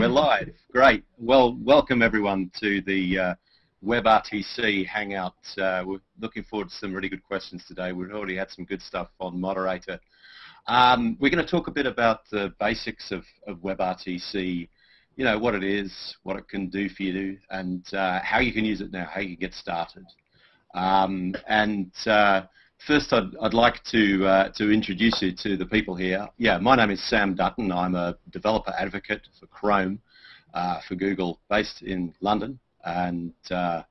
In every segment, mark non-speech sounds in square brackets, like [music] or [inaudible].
We're [laughs] live. Great. Well, welcome everyone to the uh, WebRTC Hangout. Uh, we're looking forward to some really good questions today. We've already had some good stuff on Moderator. Um, we're going to talk a bit about the basics of, of WebRTC, you know, what it is, what it can do for you, and uh, how you can use it now, how you can get started. Um, and uh, First, I'd, I'd like to, uh, to introduce you to the people here. Yeah, my name is Sam Dutton. I'm a developer advocate for Chrome uh, for Google based in London. And uh,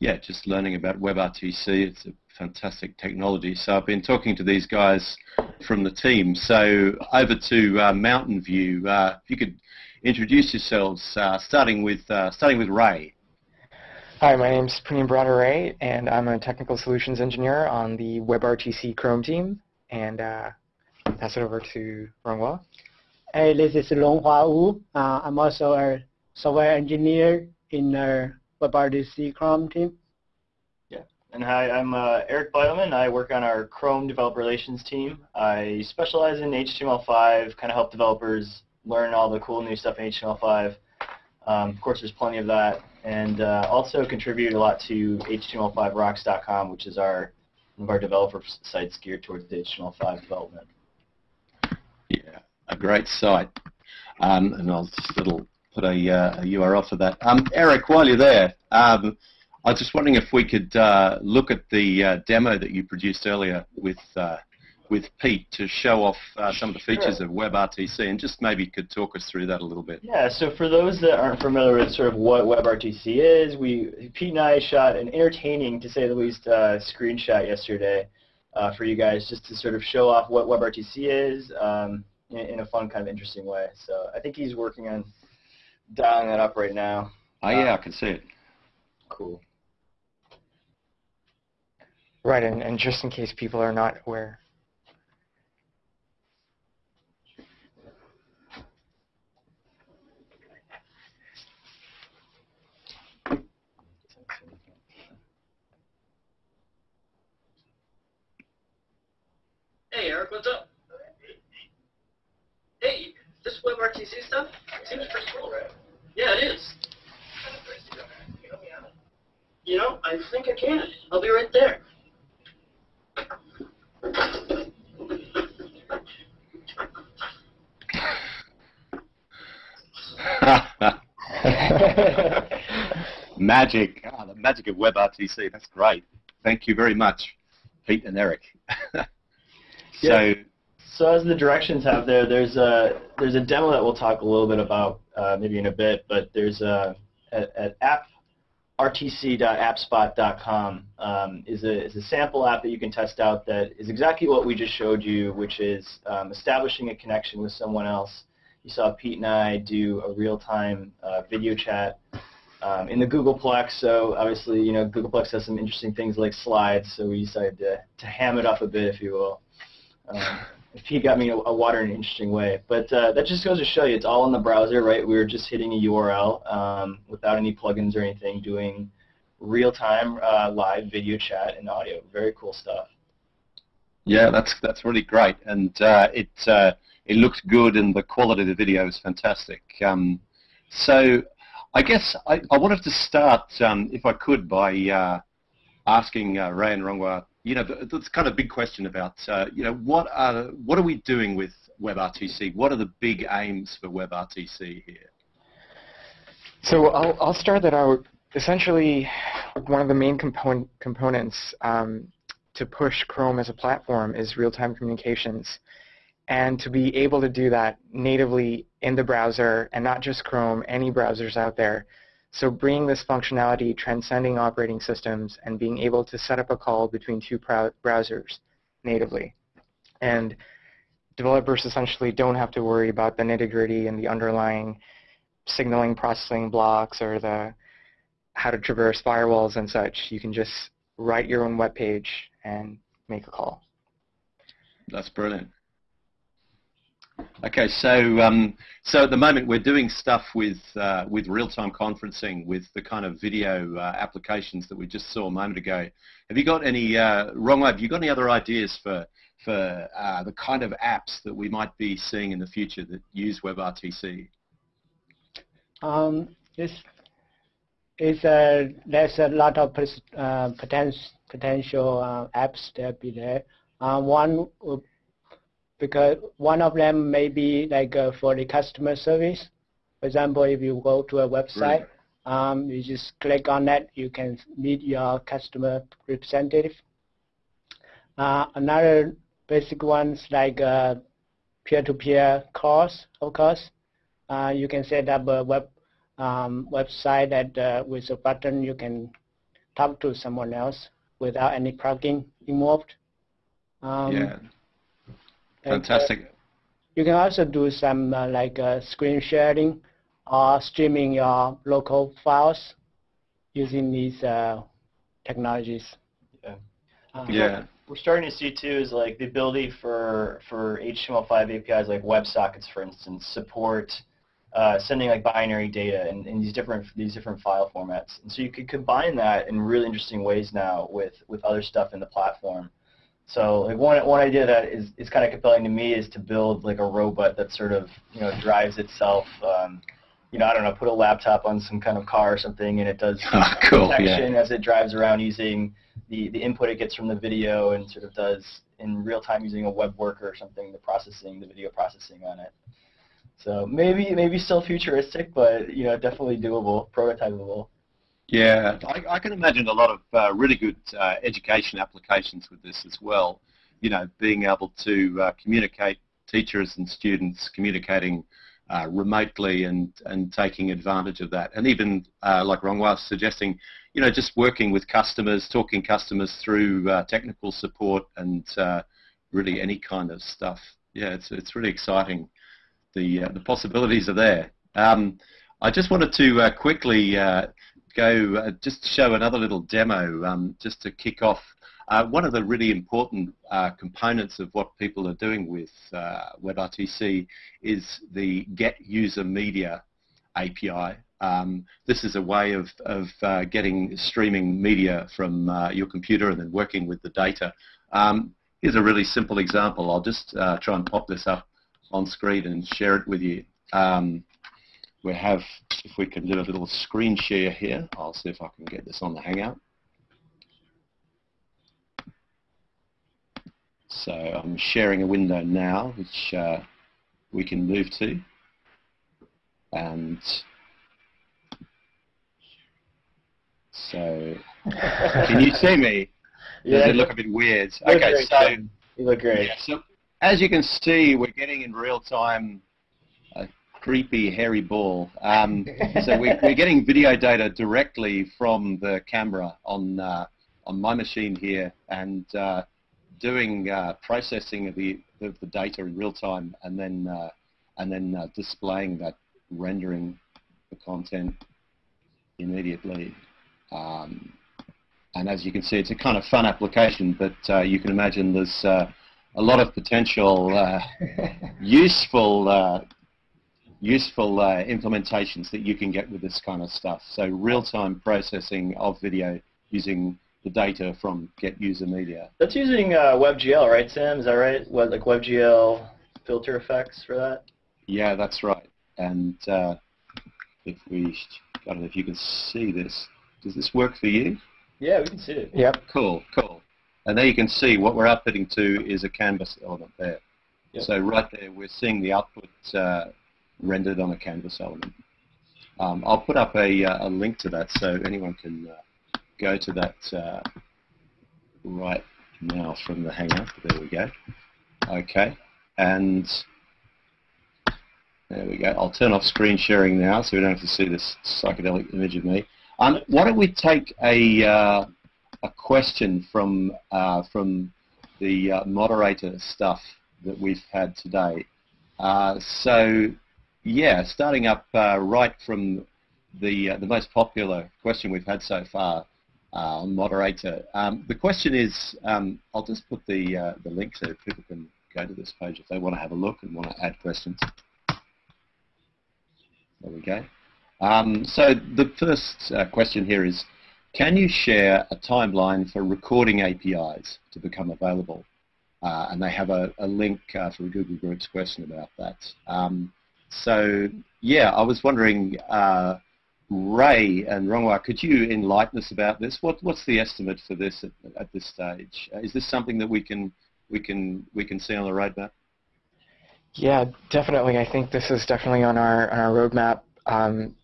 yeah, just learning about WebRTC. It's a fantastic technology. So I've been talking to these guys from the team. So over to uh, Mountain View. Uh, if you could introduce yourselves, uh, starting, with, starting with Ray. Hi, my name is Praneem Bradare, and I'm a technical solutions engineer on the WebRTC Chrome team. And uh, pass it over to Ronghua. Hey, this is Ronghua Wu. Uh, I'm also a software engineer in the WebRTC Chrome team. Yeah, and hi, I'm uh, Eric Bidelman. I work on our Chrome developer relations team. I specialize in HTML5, kind of help developers learn all the cool new stuff in HTML5. Um, of course, there's plenty of that and uh, also contribute a lot to HTML5rocks.com, which is our one of our developer sites geared towards HTML5 development. Yeah, a great site. Um, and I'll just little put a, uh, a, URL for that. Um, Eric, while you're there, um, I was just wondering if we could uh, look at the uh, demo that you produced earlier with uh, with Pete to show off uh, some of the features sure. of WebRTC and just maybe could talk us through that a little bit. Yeah, so for those that aren't familiar with sort of what WebRTC is, we Pete and I shot an entertaining, to say the least, uh, screenshot yesterday uh, for you guys just to sort of show off what WebRTC is um, in, in, a fun, kind of interesting way. So I think he's working on dialing that up right now. Oh, yeah, I can see it. Cool. Right, and, and just in case people are not aware, Hey, Eric, what's up? Hey, this WebRTC stuff seems pretty cool, right? Yeah, it is. You know, I think I can. I'll be right there. [laughs] magic. Oh, the magic of WebRTC. That's great. Thank you very much, Pete and Eric. [laughs] So, yeah. so as the directions have there, there's a there's a demo that we'll talk a little bit about uh, maybe in a bit, but there's a at, at apprtc.appspot.com um, is a is a sample app that you can test out that is exactly what we just showed you, which is um, establishing a connection with someone else. You saw Pete and I do a real-time uh, video chat um, in the Googleplex, so obviously, you know, Googleplex has some interesting things like slides, so we decided to, to ham it up a bit, if you will. Um, he got me a, a, water in an interesting way. But uh, that just goes to show you, it's all in the browser, right? We were just hitting a URL um, without any plugins or anything, doing real-time uh, live video chat and audio. Very cool stuff. Yeah, that's that's really great, and uh, it uh, it looks good, and the quality of the video is fantastic. Um, so, I guess I, I wanted to start, um, if I could, by uh, asking uh, Ray and Ronghua you know, that's kind of a big question about, uh, you know, what are what are we doing with WebRTC? What are the big aims for WebRTC here? So I'll, I'll start that out. Essentially, one of the main component, components um, to push Chrome as a platform is real-time communications. And to be able to do that natively in the browser, and not just Chrome, any browsers out there, so bringing this functionality, transcending operating systems, and being able to set up a call between two browsers natively. And developers essentially don't have to worry about the nitty-gritty and the underlying signaling processing blocks or the how to traverse firewalls and such. You can just write your own web page and make a call. That's brilliant. Okay, so um, so at the moment we're doing stuff with uh, with real-time conferencing with the kind of video uh, applications that we just saw a moment ago. Have you got any uh, wrong? Have you got any other ideas for for uh, the kind of apps that we might be seeing in the future that use WebRTC? Um, it's, it's a, there's a lot of uh, potential potential uh, apps that be there. One because one of them may be like uh, for the customer service. For example, if you go to a website, um, you just click on that, you can meet your customer representative. Uh, another basic ones like uh, peer-to-peer -peer calls, of course. Uh, you can set up a web um, website that uh, with a button you can talk to someone else without any plugin involved. Um, yeah, fantastic. And, you can also do some uh, like uh, screen sharing or streaming your local files using these uh, technologies. Yeah. yeah. We're starting to see too is like the ability for for HTML5 APIs like WebSockets, for instance, support uh, sending like binary data in, in these different these different file formats. And so you could combine that in really interesting ways now with with other stuff in the platform. So like one one idea that is, is kind of compelling to me is to build like a robot that sort of you know drives itself. Um, you know, I don't know, put a laptop on some kind of car or something, and it does oh, [laughs] cool, detection yeah. as it drives around using the the input it gets from the video, and sort of does in real time using a web worker or something, the processing, the video processing on it. So maybe maybe still futuristic, but you know definitely doable, prototypable. Yeah, I, I can imagine a lot of uh, really good uh, education applications with this as well. You know, being able to uh, communicate teachers and students communicating uh, remotely and and taking advantage of that, and even uh, like Rong was suggesting, you know, just working with customers, talking customers through uh, technical support and really any kind of stuff. Yeah, it's it's really exciting the the possibilities are there. Um, I just wanted to uh, quickly uh, go uh, just show another little demo um, just to kick off. Uh, one of the really important uh, components of what people are doing with WebRTC is the Get User Media API. Um, this is a way of, of getting streaming media from your computer and then working with the data. Um, here's a really simple example. I'll just try and pop this up on screen and share it with you. Um, we have, if we can do a little screen share here, I'll see if I can get this on the Hangout. So I'm sharing a window now, which uh, we can move to. And so, can you see me? [laughs] Does yeah, it look a bit weird? Okay, so you look great. Yeah, so as you can see, we're getting in real time creepy hairy ball. Um, so we, are getting video data directly from the camera on uh, on my machine here, and uh, doing uh, processing of the of the data in real time, and then uh, and then uh, displaying that, rendering the content immediately. Um, and as you can see, it's a kind of fun application, but uh, you can imagine there's a lot of potential uh, [laughs] useful uh, useful uh, implementations that you can get with this kind of stuff. So real-time processing of video using the data from Get User Media. That's using uh, WebGL, right, Sam? Is that right? What, like WebGL filter effects for that? Yeah, that's right. And uh, if we, I don't know if you can see this. Does this work for you? Yeah, we can see it. Yep. Cool, cool. And there you can see what we're outputting to is a canvas element there. Yep. So right there we're seeing the output uh, rendered on a canvas element. Um, I'll put up a, uh, a, link to that so anyone can uh, go to that uh, right now from the Hangout. There we go. Okay, and there we go. I'll turn off screen sharing now so we don't have to see this psychedelic image of me. Um, why don't we take a, uh, a question from uh, from the uh, moderator stuff that we've had today. So, yeah, starting up uh, right from the uh, the most popular question we've had so far uh, on moderator. Um, the question is, um, I'll just put the the link so people can go to this page if they want to have a look and want to add questions. There we go. Um, so the first question here is, can you share a timeline for recording APIs to become available? Uh, and they have a, a link uh, for a Google Groups question about that. Um, so yeah, I was wondering, uh, Ray and Ronghua, could you enlighten us about this? What, what's the estimate for this at, at this stage? Uh, is this something that we can we can we can see on the roadmap? Yeah, definitely. I think this is definitely on our on our roadmap. Um,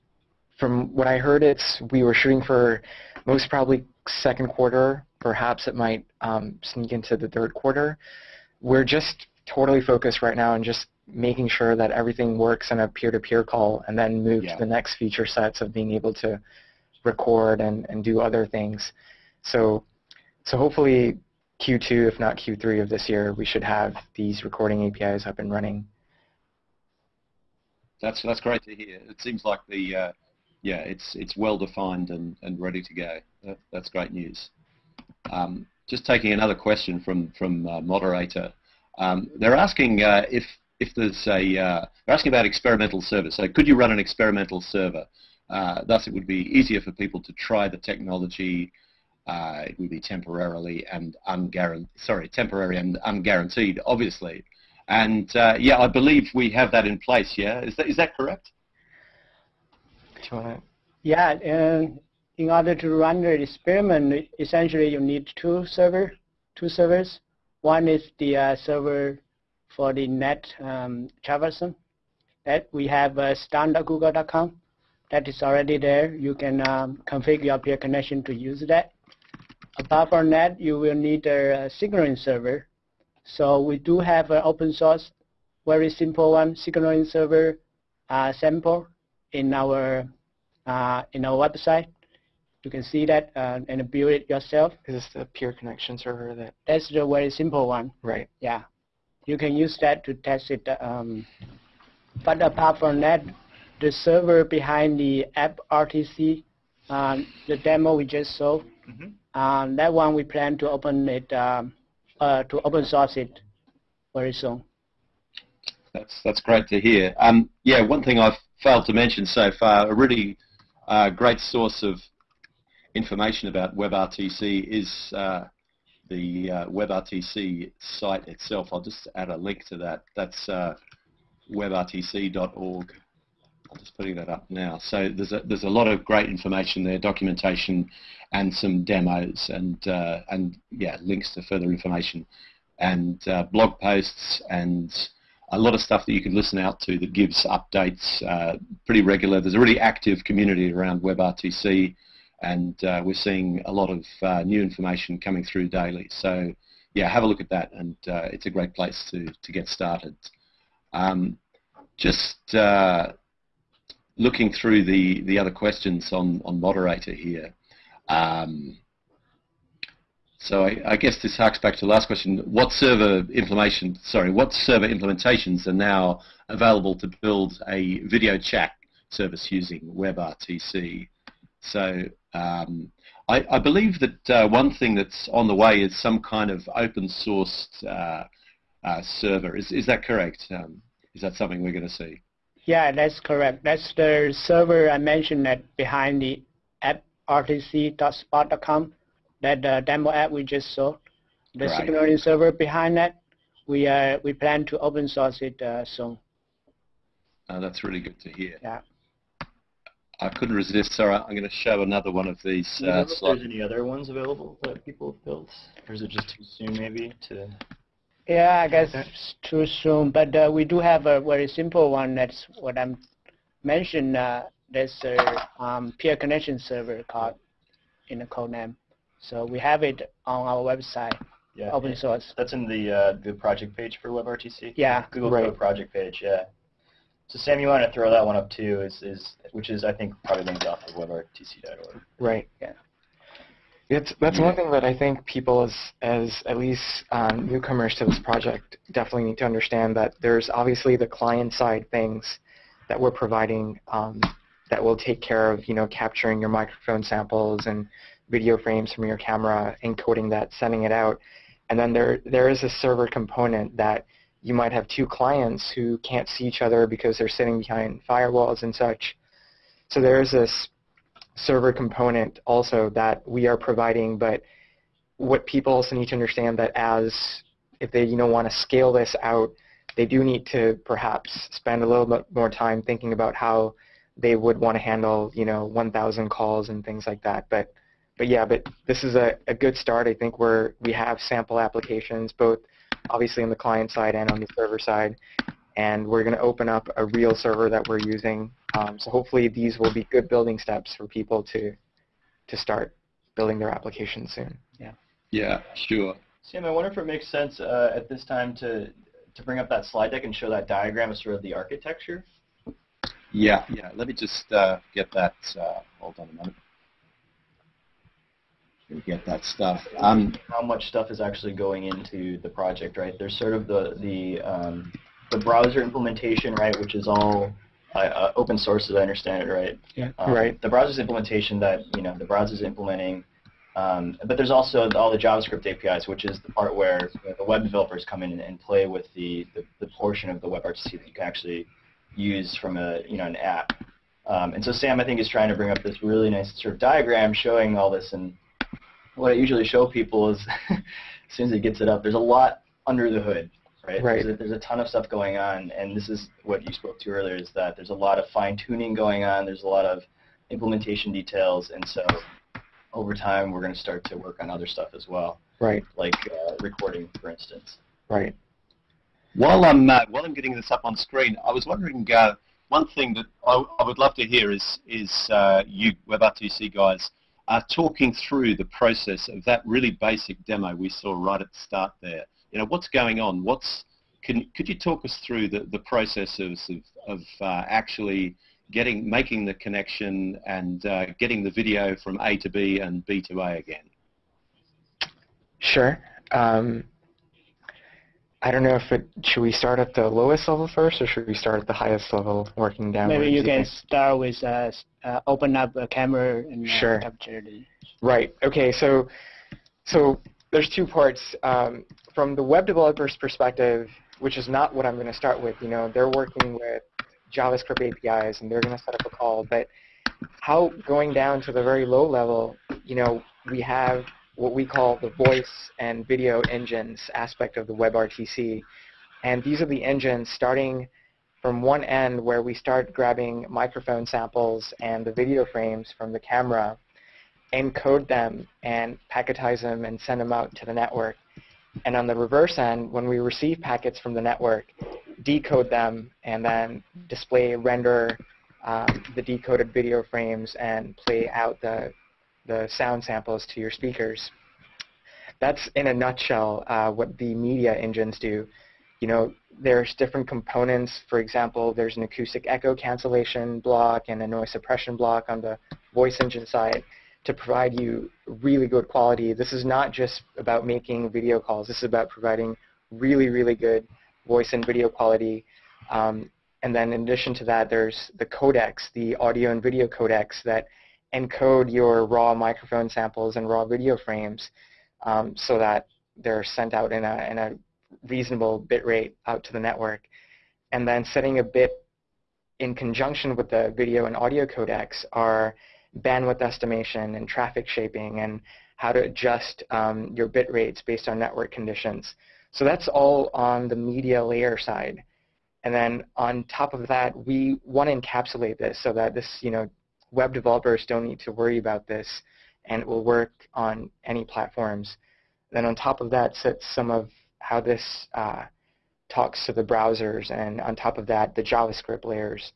from what I heard, it's we were shooting for most probably second quarter. Perhaps it might um, sneak into the third quarter. We're just totally focused right now on just making sure that everything works in a peer-to-peer call and then move Yeah. to the next feature sets of being able to record and, and do other things. So, so hopefully Q2, if not Q3 of this year, we should have these recording APIs up and running. That's that's great to hear. It seems like the uh, yeah, it's it's well defined and, and ready to go. That, that's great news. Um, just taking another question from from uh, moderator. Um, they're asking uh, if if there's a uh, they're asking about experimental server. So could you run an experimental server? Uh, thus, it would be easier for people to try the technology. Uh, it would be temporarily and unguaranteed. Sorry, temporary and unguaranteed, obviously. And uh, yeah, I believe we have that in place. Yeah, is that is that correct? To? Yeah, in order to run the experiment, essentially you need two server, two servers. One is the uh, server for the NAT um, traversal that we have uh, stun.google.com. That is already there. You can um, configure your peer connection to use that. Apart from that, you will need a, uh signaling server. So we do have an open source, very simple one, signaling server uh, sample in our uh, in our website. You can see that uh, and build it yourself. Is this the peer connection server that? That's the very simple one. Right. Yeah, you can use that to test it. Um, but apart from that, the server behind the app RTC, um, the demo we just saw, Mhm. um, that one we plan to open it um, uh, to open source it very soon. That's that's great to hear. Um, yeah, one thing I've failed to mention so far, a really uh, great source of information about WebRTC is uh, the uh, WebRTC site itself. I'll just add a link to that. That's uh, webrtc.org. I'm just putting that up now. So there's a, there's a lot of great information there, documentation and some demos and, uh, and yeah, links to further information and uh, blog posts and a lot of stuff that you can listen out to that gives updates uh, pretty regular. There's a really active community around WebRTC and uh, we're seeing a lot of uh, new information coming through daily. So yeah, have a look at that and uh, it's a great place to, to get started. Um, just uh, looking through the, the other questions on, on moderator here. Um, so I, I, guess this harks back to the last question. What server implementation, sorry, what server implementations are now available to build a video chat service using WebRTC? So um, I, I, believe that uh, one thing that's on the way is some kind of open sourced uh, uh, server. Is, is that correct? Um, is that something we're going to see? Yeah, that's correct. That's the server I mentioned that behind the app rtc.spot.com, that uh, demo app we just saw. The Right. signaling server behind that, we uh, we plan to open source it uh, soon. Uh, that's really good to hear. Yeah. I couldn't resist. Sorry, I'm going to show another one of these Do you know uh, if there's any other ones available that people have built? Or is it just too soon maybe to... Yeah, I guess it's too soon, but uh, we do have a very simple one. That's what I'm mentioned. Uh, there's a um, peer connection server called in the code name. So we have it on our website, Yeah, open source. That's in the uh, the project page for WebRTC? Yeah, Google Right. Code project page, yeah. So Sam, you want to throw that one up too, is, is which is I think probably linked off of webrtc.org. Right. Yeah. It's, that's one thing that I think people, as, as at least um, newcomers to this project, definitely need to understand that there's obviously the client-side things that we're providing um, that will take care of, you know, capturing your microphone samples and video frames from your camera, encoding that, sending it out. And then there, there is a server component that you might have two clients who can't see each other because they're sitting behind firewalls and such. So there is this server component also that we are providing, but what people also need to understand that as if they you know want to scale this out, they do need to perhaps spend a little bit more time thinking about how they would want to handle, you know, 1,000 calls and things like that. But, but yeah, but this is a, a good start. I think we're, we have sample applications, both obviously on the client side and on the server side. And we're going to open up a real server that we're using. Um, so hopefully these will be good building steps for people to, to start building their applications soon. Yeah. Yeah, sure. Sam, I wonder if it makes sense uh, at this time to, to bring up that slide deck and show that diagram of sort of the architecture. Yeah, yeah. Let me just uh, get that. Uh, hold on a minute. Get that stuff. Um, How much stuff is actually going into the project, right? There's sort of the the um, the browser implementation, right, which is all uh, uh open source, as I understand it, right? Yeah. Um, right. The browser's implementation that you know the browser's implementing, um, but there's also all the JavaScript APIs, which is the part where you know, the web developers come in and, and play with the, the, the portion of the WebRTC that you can actually use from a you know an app. Um, and so Sam, I think, is trying to bring up this really nice sort of diagram showing all this. And what I usually show people is, [laughs] as soon as it gets it up, there's a lot under the hood, right? Right. There's a, there's a ton of stuff going on, and this is what you spoke to earlier, is that there's a lot of fine tuning going on. There's a lot of implementation details, and so over time we're going to start to work on other stuff as well. Right. Like uh, recording, for instance. Right. While I'm uh, while I'm getting this up on screen, I was wondering uh, one thing that I, I, would love to hear is is uh, you WebRTC guys are talking through the process of that really basic demo we saw right at the start there. You know, what's going on? What's can could you talk us through the the process of of, uh, actually getting making the connection and uh, getting the video from A to B and B to A again? Sure. Um, I don't know if it, should we start at the lowest level first or should we start at the highest level working down? Maybe you can start with uh, uh, open up a camera and uh, sure. capture the... Right. Okay. So, so there's two parts. Um, from the web developer's perspective, which is not what I'm going to start with, you know, they're working with JavaScript APIs and they're going to set up a call. But how going down to the very low level, you know, we have what we call the voice and video engines aspect of the WebRTC. And these are the engines starting from one end where we start grabbing microphone samples and the video frames from the camera, encode them and packetize them and send them out to the network. And on the reverse end, when we receive packets from the network, decode them and then display, render um, the decoded video frames and play out the the sound samples to your speakers. That's in a nutshell uh, what the media engines do. You know, there's different components. For example, there's an acoustic echo cancellation block and a noise suppression block on the voice engine side to provide you really good quality. This is not just about making video calls. This is about providing really, really good voice and video quality. Um, and then in addition to that, there's the codecs, the audio and video codecs that encode your raw microphone samples and raw video frames um, so that they're sent out in a, in a reasonable bit rate out to the network. And then setting a bit in conjunction with the video and audio codecs are bandwidth estimation and traffic shaping and how to adjust um, your bit rates based on network conditions. So that's all on the media layer side. And then on top of that, we want to encapsulate this so that this, you know, web developers don't need to worry about this and it will work on any platforms. Then on top of that sits some of how this uh, talks to the browsers and on top of that the JavaScript layers.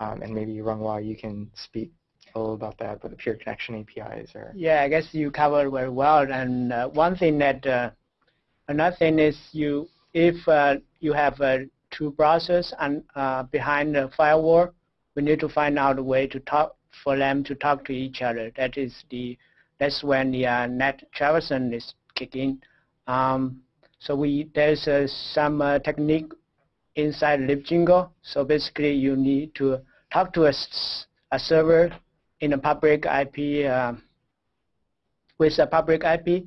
Um, and maybe Ronghua, you can speak a little about that, but the peer connection APIs are. Yeah, I guess you covered very well. And uh, one thing that, uh, another thing is you, if uh, you have uh, two browsers and uh, behind the firewall, we need to find out a way to talk for them to talk to each other. That is the that's when the uh, NAT traversal is kicking. Um, so we there's uh, some uh, technique inside libjingle. So basically, you need to talk to a, a server in a public IP um, with a public IP.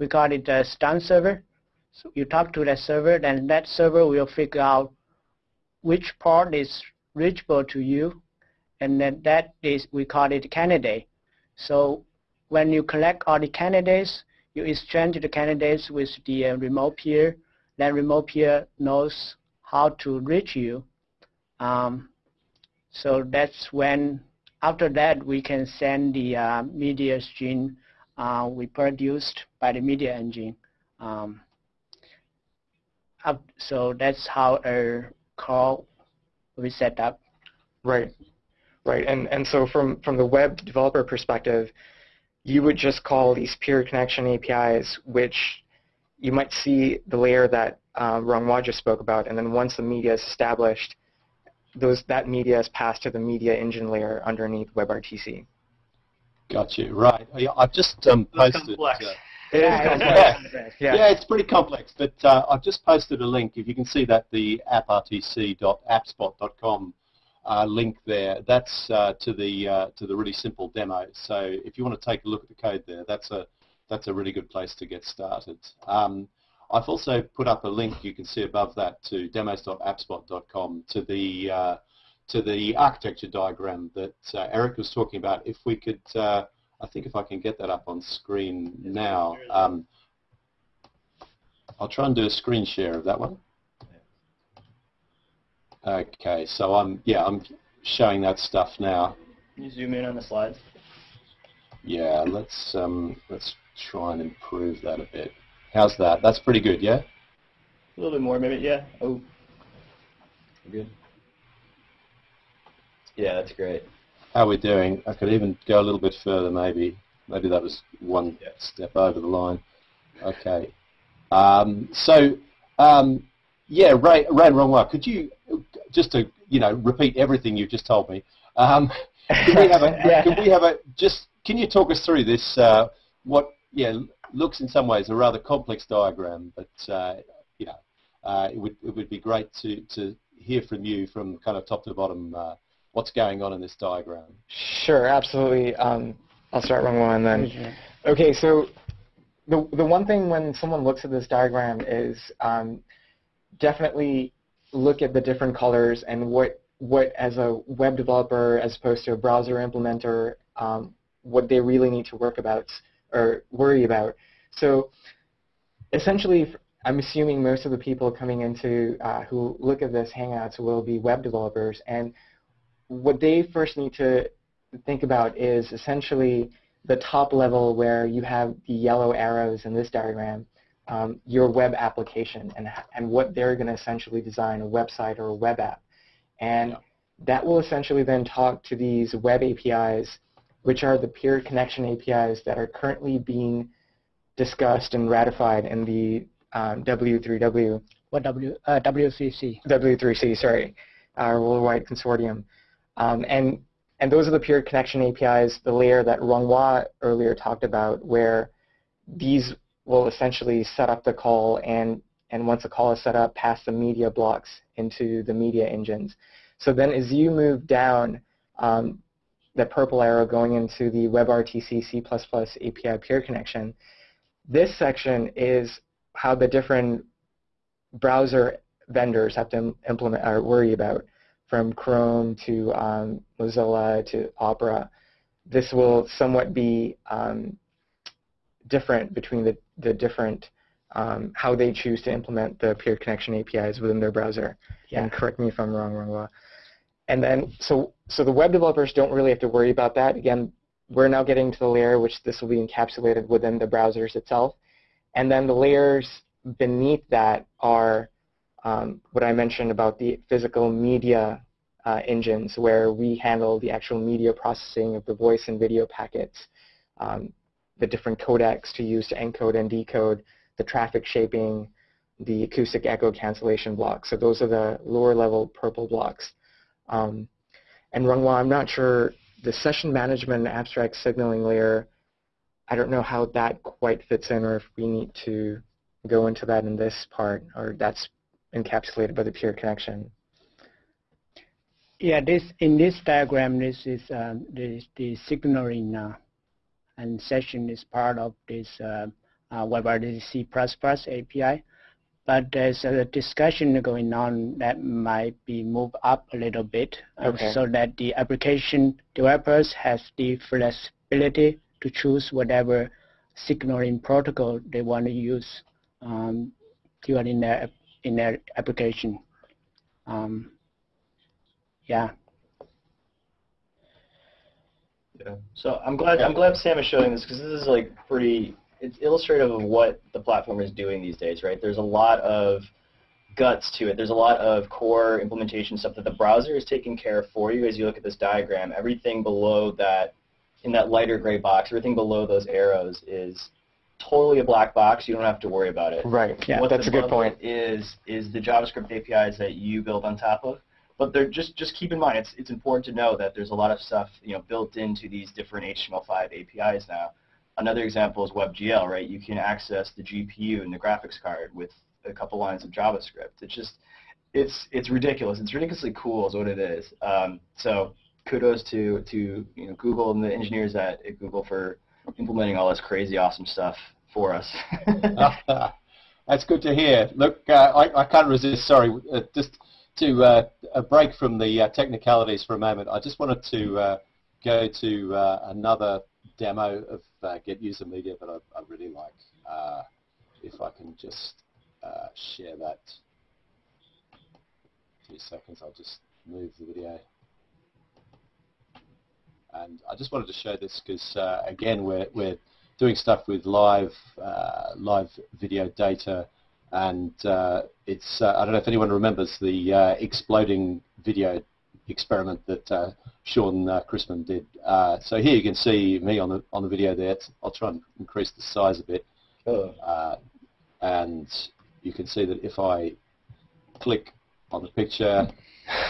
We call it a stun server. So you talk to that server, then that server will figure out which port is reachable to you and then that is, we call it candidate. So when you collect all the candidates, you exchange the candidates with the uh, remote peer. Then remote peer knows how to reach you. Um, so that's when, after that, we can send the uh, media stream uh, we produced by the media engine. Um, up, so that's how a call we set up. Right, right. And, and so from, from the web developer perspective, you would just call these peer connection APIs, which you might see the layer that uh, Ronghua just spoke about, and then once the media is established, those, that media is passed to the media engine layer underneath WebRTC. Got you. Right. Yeah, I've just um, posted. complex. uh, It is Yeah, [laughs] yeah. Yeah. it's pretty complex, but uh, I've just posted a link. If you can see that, the apprtc.appspot.com uh, link there, that's uh, to the uh, to the really simple demo. So if you want to take a look at the code there, that's a that's a really good place to get started. Um, I've also put up a link you can see above that to demos.appspot.com to the uh, to the architecture diagram that uh, Eric was talking about. If we could, uh, I think if I can get that up on screen now, um, I'll try and do a screen share of that one. Okay, so I'm yeah I'm showing that stuff now. Can you zoom in on the slides? Yeah, let's um, let's try and improve that a bit. How's that? That's pretty good, yeah. A little bit more, maybe. Yeah. Oh. Good. Yeah, that's great. How we're we doing? I could even go a little bit further, maybe. Maybe that was one Yeah. step over the line. Okay. Um, so, um, yeah, Ray, Ray and Ronghua, could you just to you know repeat everything you've just told me? Um, [laughs] can we have a? Yeah. Can we have a? Just can you talk us through this? Uh, what yeah looks in some ways a rather complex diagram, but uh, you know uh, it would it would be great to to hear from you from kind of top to bottom. Uh, what's going on in this diagram? Sure, absolutely. Um, I'll start wrong one then. Mhm. Okay, so the the one thing when someone looks at this diagram is um, definitely look at the different colors and what what as a web developer as opposed to a browser implementer um, what they really need to work about or worry about. So essentially, I'm assuming most of the people coming into uh, who look at this Hangouts will be web developers, and what they first need to think about is essentially the top level where you have the yellow arrows in this diagram, um, your web application and, and what they're going to essentially design, a website or a web app. And Yeah. that will essentially then talk to these web APIs, which are the peer connection APIs that are currently being discussed and ratified in the um, W3W What W, uh, WCC? W3C, sorry, our worldwide consortium. Um, and, and those are the peer connection APIs, the layer that Ronghua earlier talked about, where these will essentially set up the call and, and once the call is set up, pass the media blocks into the media engines. So then as you move down, um, the purple arrow going into the WebRTC C++ API peer connection, this section is how the different browser vendors have to implement or worry about, from Chrome to um, Mozilla to Opera. This will somewhat be um, different between the, the different, um, how they choose to implement the peer connection APIs within their browser. Yeah. And correct me if I'm wrong, Ronghua. And then, so, so the web developers don't really have to worry about that. Again, we're now getting to the layer which this will be encapsulated within the browsers itself. And then the layers beneath that are um, what I mentioned about the physical media uh, engines where we handle the actual media processing of the voice and video packets, um, the different codecs to use to encode and decode, the traffic shaping, the acoustic echo cancellation blocks. So those are the lower level purple blocks. Um, and Ronghua, I'm not sure, the session management abstract signaling layer, I don't know how that quite fits in or if we need to go into that in this part or that's encapsulated by the peer connection. Yeah, this in this diagram, this is um, the the signaling uh, and session is part of this uh, uh, WebRTC++ API. But there's a discussion going on that might be moved up a little bit, uh, Okay. so that the application developers has the flexibility to choose whatever signaling protocol they want to use um, during their in their application. Um, yeah. Yeah. So I'm glad I'm glad Sam is showing this because this is like pretty. It's illustrative of what the platform is doing these days, right? There's a lot of guts to it. There's a lot of core implementation stuff that the browser is taking care of for you as you look at this diagram. Everything below that, in that lighter gray box, everything below those arrows is totally a black box. You don't have to worry about it. Right. Yeah. what That's a good point. Is is the JavaScript APIs that you build on top of. But they're just just keep in mind it's it's important to know that there's a lot of stuff you know built into these different HTML5 APIs now. Another example is WebGL, right? You can access the GPU and the graphics card with a couple lines of JavaScript. It's just it's it's ridiculous. It's ridiculously cool is what it is. Um, so kudos to to you know Google and the engineers at, at Google for implementing all this crazy awesome stuff for us. [laughs] That's good to hear. Look, uh, I, I can't resist. Sorry, uh, just to uh, a break from the uh, technicalities for a moment. I just wanted to uh, go to uh, another demo of uh, Get User Media that I, I really like. Uh, if I can just share that. Two seconds. I'll just move the video. And I just wanted to show this because again, we're we're doing stuff with live live video data, and uh, it's uh, I don't know if anyone remembers the uh, exploding video experiment that uh, Sean uh, Christmann did. Uh, so here you can see me on the on the video there. I'll try and increase the size a bit, uh, and you can see that if I click on the picture,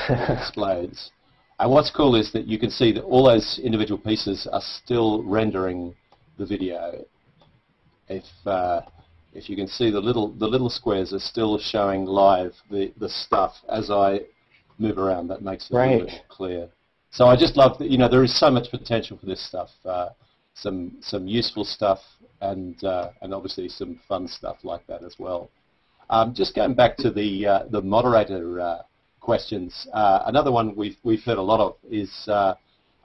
it [laughs] explodes. And what's cool is that you can see that all those individual pieces are still rendering the video. If uh, if you can see the little the little squares are still showing live the the stuff as I move around. That makes it a little bit clear. So I just love that you know there is so much potential for this stuff. Uh, some some useful stuff and uh, and obviously some fun stuff like that as well. Um, just going back to the uh, the moderator uh, questions, uh, another one we've we've heard a lot of is uh,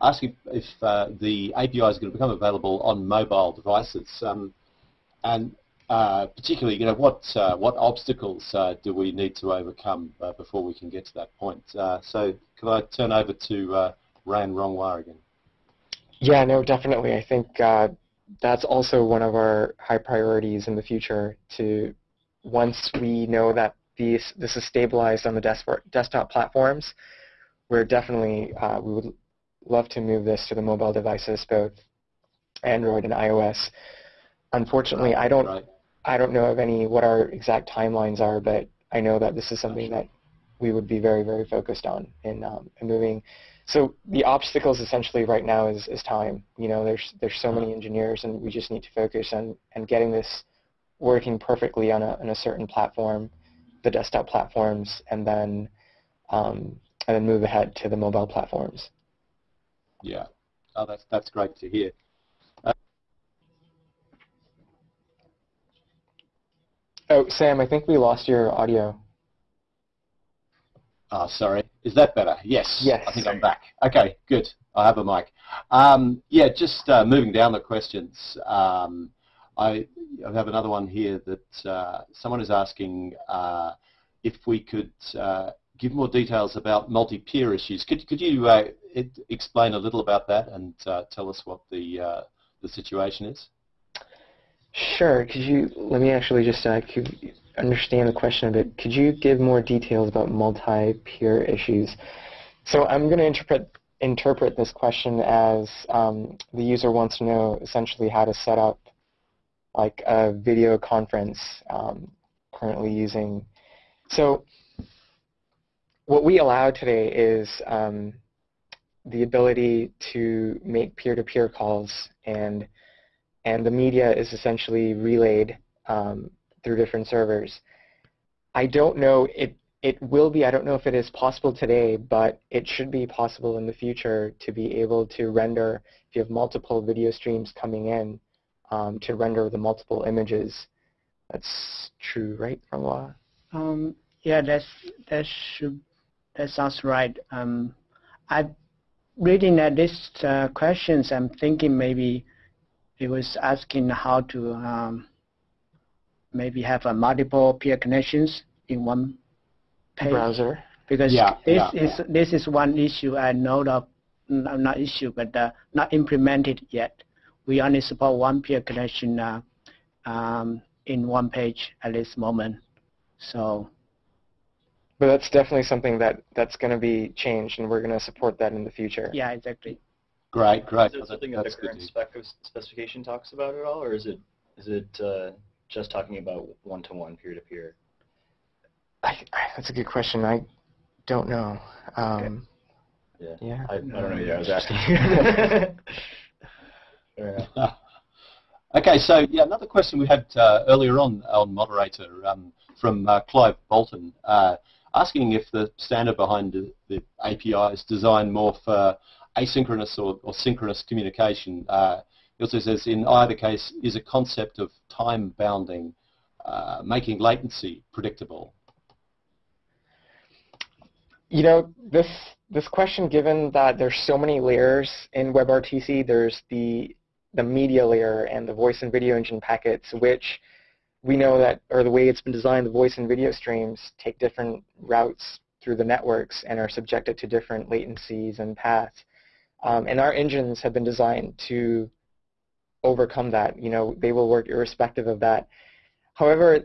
asking if uh, the API is going to become available on mobile devices, um, and uh, particularly, you know, what uh, what obstacles uh, do we need to overcome uh, before we can get to that point? Uh, so, can I turn over to uh, Ran Ronghua again? Yeah, no, definitely. I think uh, that's also one of our high priorities in the future to once we know that these, this is stabilized on the desktop, desktop platforms, we're definitely, uh, we would love to move this to the mobile devices, both Android and iOS. Unfortunately, I don't, Right. I don't know of any, what our exact timelines are, but I know that this is something that we would be very, very focused on in, um, in moving. So the obstacles essentially right now is, is time. You know, there's there's so many engineers, and we just need to focus on and getting this working perfectly on a on a certain platform, the desktop platforms, and then um, and then move ahead to the mobile platforms. Yeah. Oh, that's that's great to hear. Oh, Sam, I think we lost your audio. Ah, sorry. Is that better? Yes. Yes. I think I'm back. Okay, good. I have a mic. Um, yeah, just uh, moving down the questions. Um, I, I have another one here that uh, someone is asking uh, if we could uh, give more details about multi-peer issues. Could, could you uh, it, explain a little about that and uh, tell us what the, uh, the situation is? Sure. Could you let me actually just uh, could understand the question a bit? Could you give more details about multi-peer issues? So I'm going to interpret interpret this question as um, the user wants to know essentially how to set up like a video conference um, currently using. So what we allow today is um, the ability to make peer-to-peer calls and and the media is essentially relayed um, through different servers. I don't know, it, it will be, I don't know if it is possible today, but it should be possible in the future to be able to render, if you have multiple video streams coming in, um, to render the multiple images. That's true, right, Francois? Um, yeah, that's that should that sounds right. Um, I reading at this uh, questions, I'm thinking maybe it was asking how to um, maybe have a multiple peer connections in one page. Browser. because Yeah, this yeah. is this is one issue I know of, n- not issue, but uh, not implemented yet. We only support one peer connection uh, um, in one page at this moment. So But that's definitely something that that's going to be changed, and we're going to support that in the future. yeah, exactly. Great, great. Is it something that- that the current spec specification talks about at all, or is it is it uh, just talking about one-to-one, peer-to-peer? I, I, that's a good question. I don't know. Um, Yeah. yeah. I, I don't know either. I was asking. [laughs] [laughs] [laughs] Okay, so yeah, another question we had uh, earlier on on moderator um, from uh, Clive Bolton, uh, asking if the standard behind the, the API is designed more for asynchronous or, or synchronous communication. Uh, he also says, in either case, is a concept of time bounding, uh, making latency predictable. You know, this this question, given that there's so many layers in WebRTC, there's the the media layer and the voice and video engine packets, which we know that, or the way it's been designed, the voice and video streams take different routes through the networks and are subjected to different latencies and paths. Um, and our engines have been designed to overcome that. You know, they will work irrespective of that. However,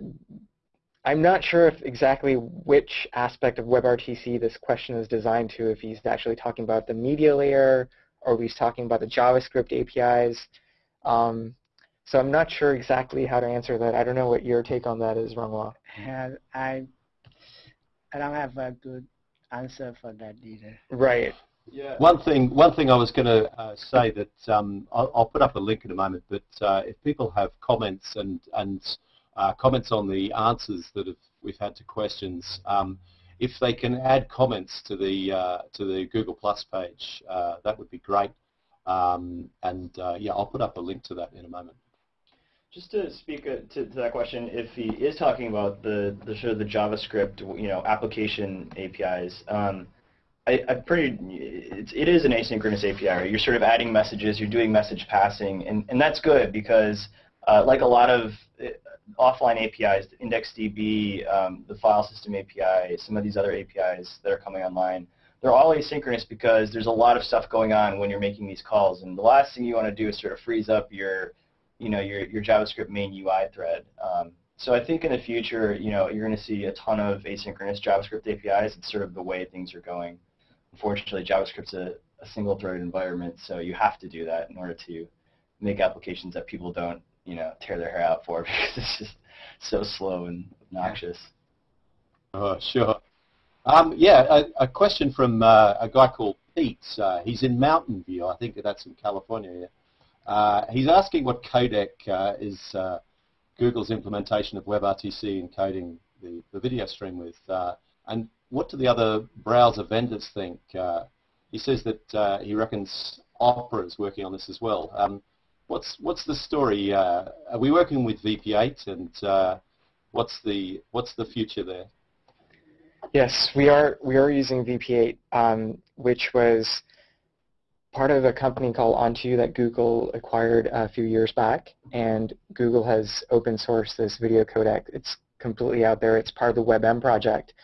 I'm not sure if exactly which aspect of WebRTC this question is designed to, if he's actually talking about the media layer or if he's talking about the JavaScript APIs. Um, so I'm not sure exactly how to answer that. I don't know what your take on that is, Ronghua. And I I don't have a good answer for that either. Right. Yeah. One thing, one thing I was going to uh, say that um, I'll, I'll put up a link in a moment, but uh, if people have comments and and uh, comments on the answers that have, we've had to questions, um, if they can add comments to the uh, to the Google Plus page, uh, that would be great. Um, and uh, yeah, I'll put up a link to that in a moment. Just to speak to, to that question, if he is talking about the, the sort of the JavaScript, you know, application APIs, um, I, I pretty, it's, it is an asynchronous API. Right? You're sort of adding messages, you're doing message passing, and, and that's good because, uh, like a lot of uh, offline APIs, IndexedDB, um, the file system API, some of these other APIs that are coming online, they're all asynchronous because there's a lot of stuff going on when you're making these calls, and the last thing you want to do is sort of freeze up your you know, your, your JavaScript main UI thread. Um, so I think in the future, you know, you're going to see a ton of asynchronous JavaScript APIs. It's sort of the way things are going. Unfortunately, JavaScript's a, a single-threaded environment, so you have to do that in order to make applications that people don't, you know, tear their hair out for [laughs] because it's just so slow and obnoxious. Oh, sure. Um, yeah, a, a question from uh, a guy called Pete. Uh, he's in Mountain View. I think that's in California. Yeah. Uh, he's asking what codec uh, is uh, Google's implementation of WebRTC encoding the, the video stream with, and what do the other browser vendors think? Uh, he says that uh, he reckons Opera is working on this as well. Um, what's what's the story? Uh, are we working with VP8, and uh, what's the what's the future there? Yes, we are we are using VP8, um, which was part of a company called On2 that Google acquired a few years back, and Google has open sourced this video codec. It's completely out there. It's part of the WebM project,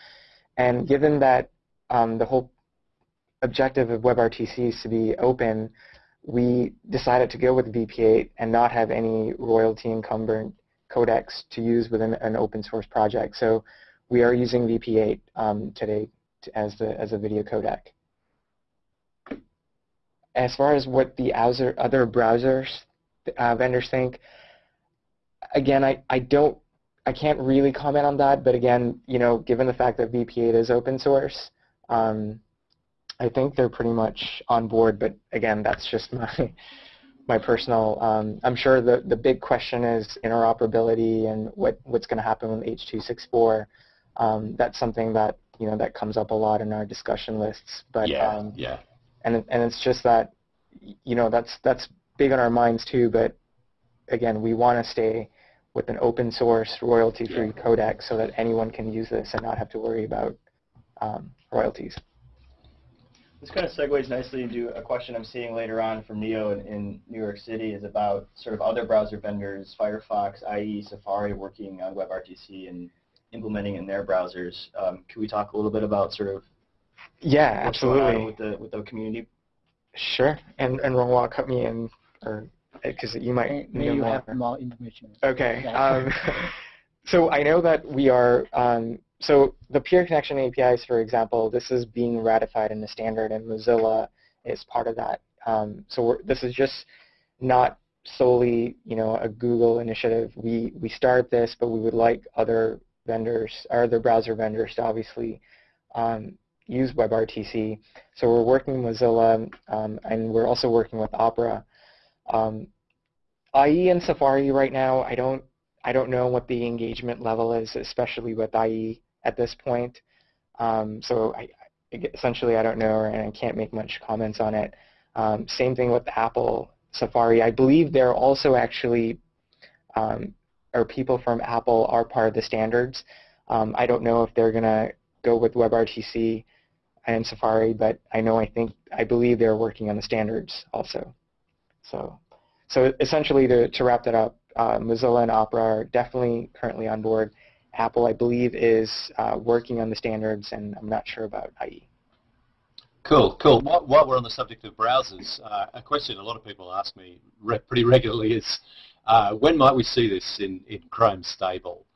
and given that um, the whole objective of WebRTC is to be open, we decided to go with VP8 and not have any royalty encumbered codecs to use within an open source project. So we are using VP8 um, today to, as the as a video codec. As far as what the other other browsers uh, vendors think, again, I, I don't I can't really comment on that. But again, you know, given the fact that VP8 is open source, um, I think they're pretty much on board. But again, that's just my [laughs] my personal. Um, I'm sure the the big question is interoperability and what what's going to happen with H.264 um, that's something that you know that comes up a lot in our discussion lists. But yeah, um, yeah. and and it's just that you know that's that's big on our minds too. But again, we want to stay with an open source royalty-free codec so that anyone can use this and not have to worry about um, royalties. This kind of segues nicely into a question I'm seeing later on from Neo in, in New York City is about sort of other browser vendors, Firefox, IE, Safari working on WebRTC and implementing in their browsers. Um, can we talk a little bit about sort of Yeah, what's going on absolutely. with the with the community? Sure. And and Ronghua, cut me in, or because you might May, know you more. have more information. Okay. Yeah. Um, [laughs] [laughs] so I know that we are, um, so the peer connection APIs, for example, this is being ratified in the standard and Mozilla is part of that. Um, so we're, this is just not solely, you know, a Google initiative. We, we start this, but we would like other vendors, or other browser vendors to obviously um, use WebRTC. So we're working with Mozilla, um, and we're also working with Opera. Um, IE and Safari right now, I don't I don't know what the engagement level is, especially with IE at this point. Um, so I, essentially, I don't know, and I can't make much comments on it. Um, same thing with Apple Safari. I believe they're also actually, um, or people from Apple are part of the standards. Um, I don't know if they're going to go with WebRTC and Safari, but I know I think I believe they're working on the standards also. So, so essentially, to, to wrap that up, uh, Mozilla and Opera are definitely currently on board. Apple, I believe, is uh, working on the standards, and I'm not sure about IE. Cool, cool. While, while we're on the subject of browsers, uh, a question a lot of people ask me re- pretty regularly is, uh, when might we see this in, in Chrome stable?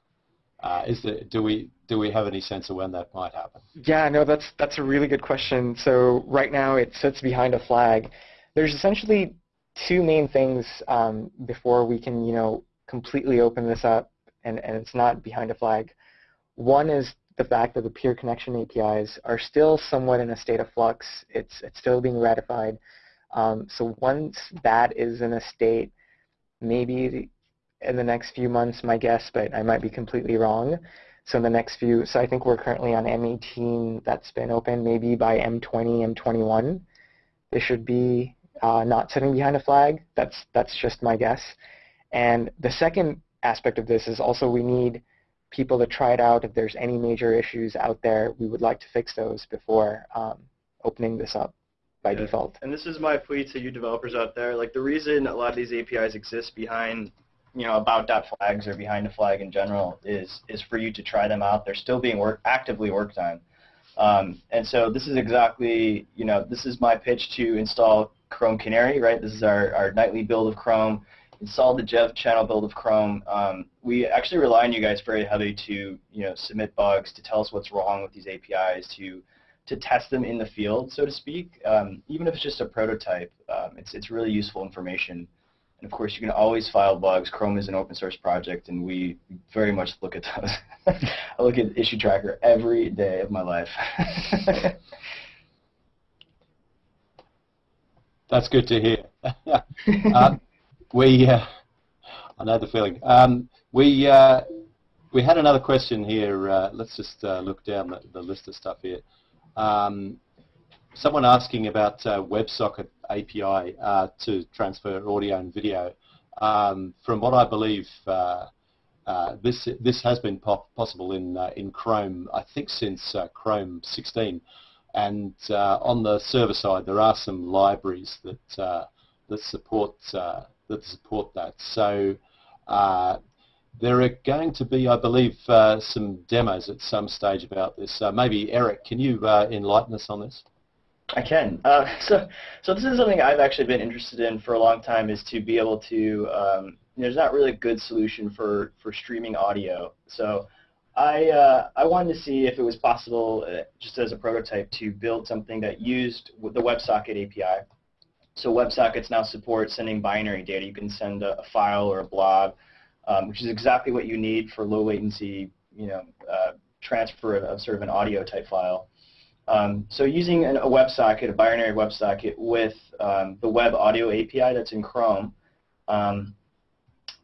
Uh, is there, do we do we have any sense of when that might happen? Yeah, no, that's that's a really good question. So right now it sits behind a flag. There's essentially two main things um, before we can, you know, completely open this up, and, and it's not behind a flag. One is the fact that the peer connection APIs are still somewhat in a state of flux. It's it's still being ratified. Um, so once that is in a state, maybe in the next few months, my guess, but I might be completely wrong. So in the next few, so I think we're currently on M18 that's been open. Maybe by M20, M21, they should be uh, not sitting behind a flag. That's that's just my guess. And the second aspect of this is also we need people to try it out. If there's any major issues out there, we would like to fix those before um, opening this up by Yeah. default. And this is my plea to you developers out there. Like the reason a lot of these APIs exist behind, you know, about dot flags or behind a flag in general is is for you to try them out. They're still being work actively worked on. Um, and so this is exactly, you know, this is my pitch to install Chrome Canary, right? This is our, our nightly build of Chrome. Install the Dev channel build of Chrome. Um, we actually rely on you guys very heavily to, you know, submit bugs, to tell us what's wrong with these APIs, to to test them in the field, so to speak. Um, even if it's just a prototype, um, it's, it's really useful information. And of course, you can always file bugs. Chrome is an open source project, and we very much look at those. [laughs] I look at Issue Tracker every day of my life. [laughs] That's good to hear. [laughs] [laughs] um, we, uh, I know the feeling. Um, we uh, we had another question here. Uh, let's just uh, look down the, the list of stuff here. Um, someone asking about uh, WebSocket API uh, to transfer audio and video. Um, from what I believe, uh, uh, this this has been po possible in uh, in Chrome. I think since uh, Chrome 16. And uh, on the server side, there are some libraries that uh, that support uh, that support that. So there are going to be, I believe, uh, some demos at some stage about this. Maybe Eric, can you uh, enlighten us on this? I can. So, so this is something I've actually been interested in for a long time. Is to be able to. Um, there's not really a good solution for for streaming audio. So, I uh, I wanted to see if it was possible, uh, just as a prototype, to build something that used the WebSocket API. So WebSockets now support sending binary data. You can send a, a file or a blob, um, which is exactly what you need for low latency, you know, uh, transfer of, of sort of an audio type file. Um, so using an, a WebSocket, a binary WebSocket with um, the Web Audio API that's in Chrome, um,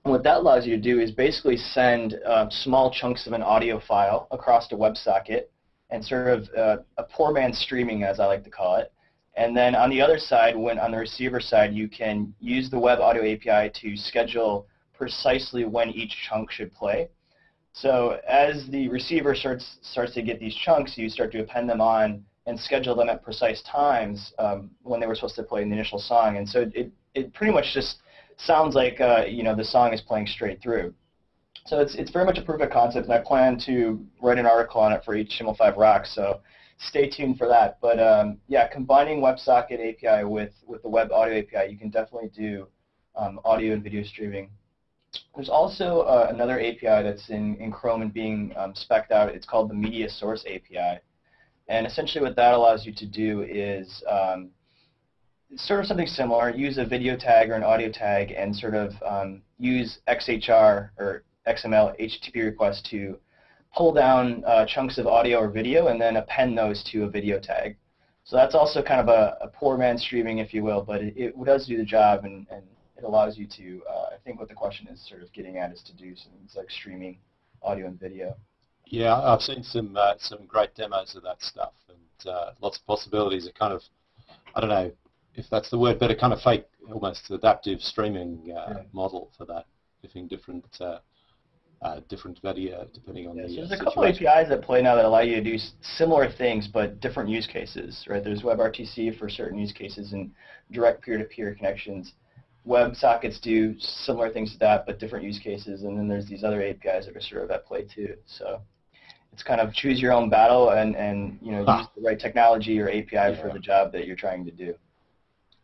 what that allows you to do is basically send uh, small chunks of an audio file across to WebSocket and sort of uh, a poor man's streaming, as I like to call it. And then on the other side, when on the receiver side, you can use the Web Audio API to schedule precisely when each chunk should play. So as the receiver starts starts to get these chunks, you start to append them on and schedule them at precise times um, when they were supposed to play in the initial song. And so it, it pretty much just sounds like uh, you know the song is playing straight through. So it's it's very much a proof of concept, and I plan to write an article on it for HTML5 Rocks. So stay tuned for that. But um, yeah, combining WebSocket API with, with the Web Audio API, you can definitely do um, audio and video streaming. There's also uh, another API that's in, in Chrome and being um, specced out. It's called the Media Source API. And essentially what that allows you to do is um, sort of something similar, use a video tag or an audio tag and sort of um, use XHR or XML HTTP requests to pull down uh, chunks of audio or video and then append those to a video tag. So that's also kind of a, a poor man streaming, if you will, but it, it does do the job and, and it allows you to, uh, I think what the question is sort of getting at is to do some like streaming audio and video. Yeah, I've seen some uh, some great demos of that stuff and uh, lots of possibilities. It kind of, I don't know if that's the word, but a kind of fake, almost adaptive streaming uh, yeah. model for that, giving different uh, uh, different video depending on yeah, the so There's a couple APIs that play now that allow you to do similar things but different use cases, right? There's WebRTC for certain use cases and direct peer-to-peer -peer connections. WebSockets do similar things to that but different use cases and then there's these other APIs that are sort of at play too. So it's kind of choose your own battle and, and you know, ah. use the right technology or API yeah. for the job that you're trying to do.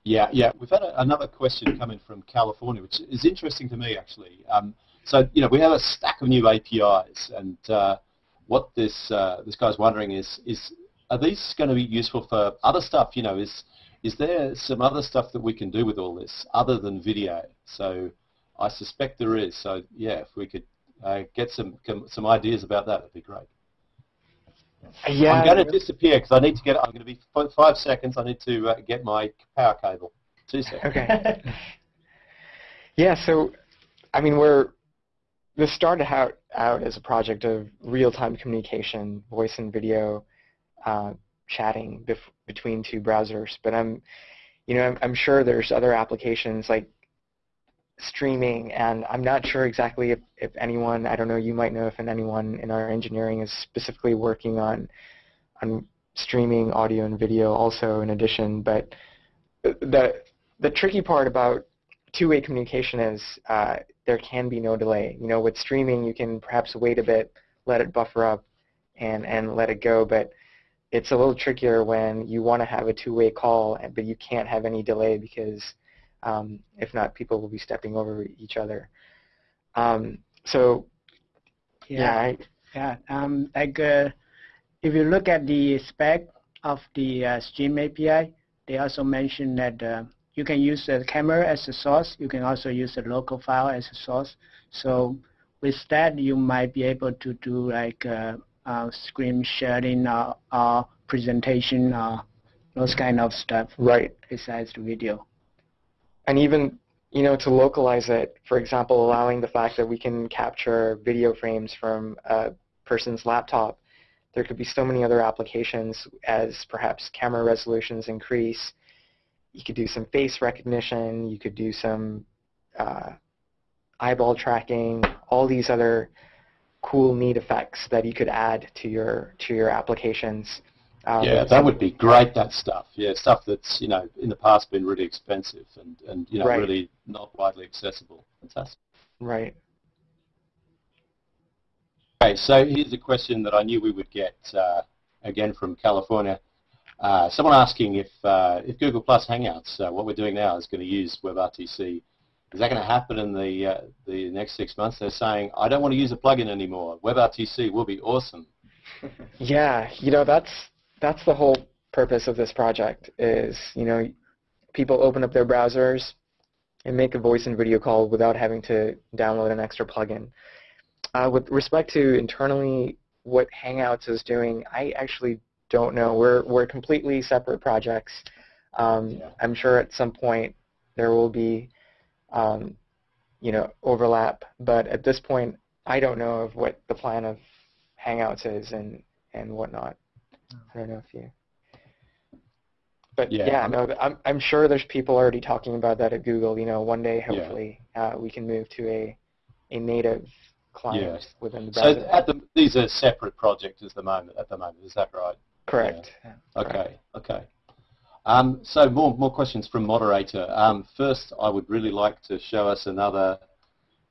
Yeah, yeah. We've had a, another question coming from California, which is interesting to me actually. Um, so, you know, we have a stack of new APIs, and uh, what this uh, this guy's wondering is, is are these going to be useful for other stuff? You know, is is there some other stuff that we can do with all this other than video? So, I suspect there is. So, yeah, if we could uh, get some some ideas about that, that'd be great. Yeah, I'm going to disappear because I need to get. I'm going to be five seconds. I need to uh, get my power cable. Two seconds. Okay. yeah. So, I mean, we're this started out, out as a project of real-time communication, voice and video uh, chatting between two browsers. But I'm, you know, I'm, I'm, sure there's other applications like streaming, and I'm not sure exactly if, if anyone, I don't know, you might know if anyone in our engineering is specifically working on on streaming audio and video also in addition. But the the tricky part about two-way communication is uh, there can be no delay. You know, with streaming, you can perhaps wait a bit, let it buffer up, and, and let it go. But it's a little trickier when you want to have a two-way call, but you can't have any delay because um, if not, people will be stepping over each other. Um, so, yeah, yeah, I, yeah um, like uh, if you look at the spec of the uh, Stream API, they also mention that uh, you can use the camera as a source. You can also use a local file as a source. So with that, you might be able to do like uh, uh, screen sharing or, or presentation or those kind of stuff. Right. Besides the video. And even you know, to localize it, for example, allowing the fact that we can capture video frames from a person's laptop, there could be so many other applications as perhaps camera resolutions increase you could do some face recognition, you could do some uh, eyeball tracking, all these other cool, neat effects that you could add to your to your applications. Um, yeah, that would be great. That stuff, yeah, stuff that's you know in the past been really expensive and and you know right. really not widely accessible. Fantastic. Right. Okay, so here's a question that I knew we would get uh, again from California. Uh, someone asking if uh, if Google Plus Hangouts, uh, what we're doing now, is going to use WebRTC. Is that going to happen in the uh, the next six months? They're saying, I don't want to use a plugin anymore. WebRTC will be awesome. [laughs] yeah, you know that's that's the whole purpose of this project. Is you know people open up their browsers and make a voice and video call without having to download an extra plugin. Uh, with respect to internally what Hangouts is doing, I actually don't know. We're we're completely separate projects. Um, yeah. I'm sure at some point there will be, um, you know, overlap. But at this point, I don't know of what the plan of Hangouts is and and whatnot. I don't know if you. But yeah, yeah no, I'm I'm sure there's people already talking about that at Google. You know, one day hopefully yeah. uh, we can move to a a native client yeah. within the browser. So at the, these are separate projects at the moment. At the moment, is that right? Correct. Yeah. Okay. Okay. Um, so more more questions from moderator. Um, first, I would really like to show us another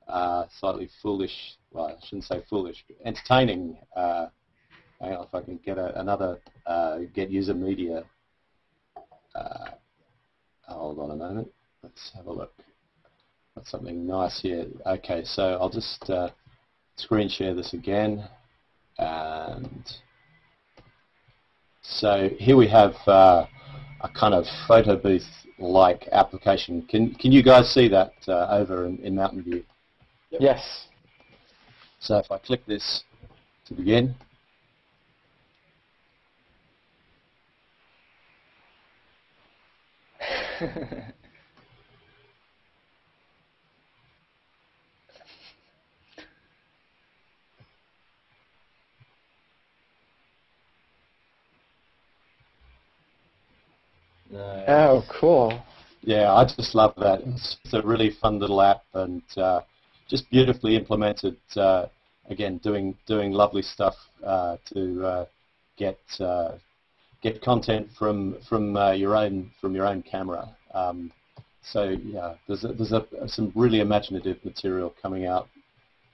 uh, slightly foolish, well, I shouldn't say foolish, entertaining uh, hang on if I can get a, another uh, get user media. Uh, hold on a moment. Let's have a look. Got something nice here. Okay, so I'll just uh, screen share this again. And so here we have uh, a kind of photo booth-like application. Can can you guys see that uh, over in, in Mountain View? Yep. Yes. So if I click this to begin, [laughs] Nice. Oh, cool. Yeah, I just love that. It's, a really fun little app and uh, just beautifully implemented. Uh, again, doing doing lovely stuff uh, to uh, get uh, get content from from uh, your own from your own camera. Um, so yeah, there's a, there's a, some really imaginative material coming out.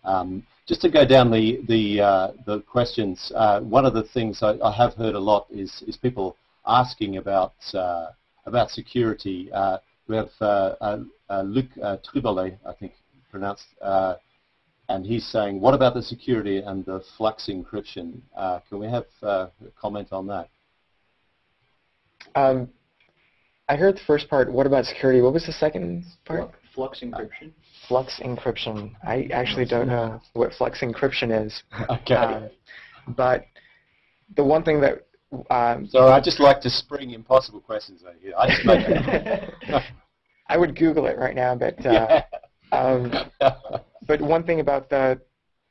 Um, just to go down the the the questions, one of the things I, I, have heard a lot is is people asking about uh, about security. Uh, we have uh, Luc Trubole, I think pronounced, and he's saying, what about the security and the flux encryption? can we have a comment on that? Um, I heard the first part. What about security? What was the second part? Flux encryption. Flux encryption. I actually don't know what flux encryption is. [laughs] okay. Um, but the one thing that um, so I just like to spring impossible questions at you. I just make [laughs] I would Google it right now, but uh, yeah. um, [laughs] but one thing about the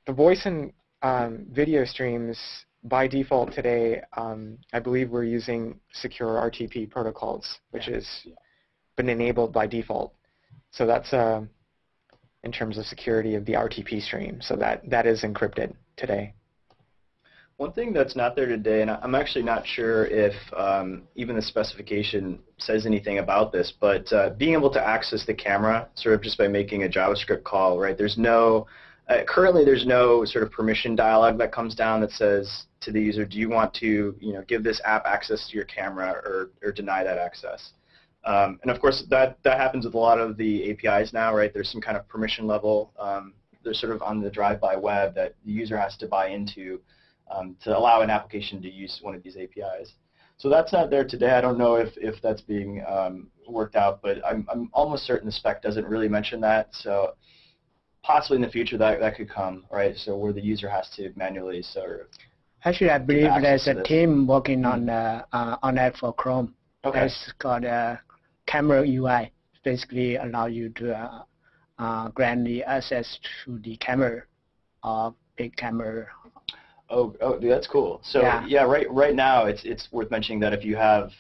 the voice and um, video streams by default today, um, I believe we're using secure RTP protocols, which yeah. is yeah. been enabled by default. So that's uh, in terms of security of the RTP stream. So that that is encrypted today. One thing that's not there today, and I'm actually not sure if um, even the specification says anything about this, but uh, being able to access the camera sort of just by making a JavaScript call, right? There's no, uh, currently there's no sort of permission dialog that comes down that says to the user, do you want to, you know, give this app access to your camera or, or deny that access? Um, and of course, that, that happens with a lot of the APIs now, right? There's some kind of permission level. Um, they're sort of on the drive-by web that the user has to buy into um, to allow an application to use one of these APIs. So that's not there today. I don't know if, if that's being um, worked out, but I'm, I'm almost certain the spec doesn't really mention that. So possibly in the future that, that could come, right? So where the user has to manually sort of Actually, I believe there's a team working on uh, uh, on that for Chrome. Okay. It's called uh, Camera UI. Basically, allow you to uh, uh, grant the access to the camera, uh, big camera Oh, oh, that's cool. So yeah. yeah, right right now it's it's worth mentioning that if you have,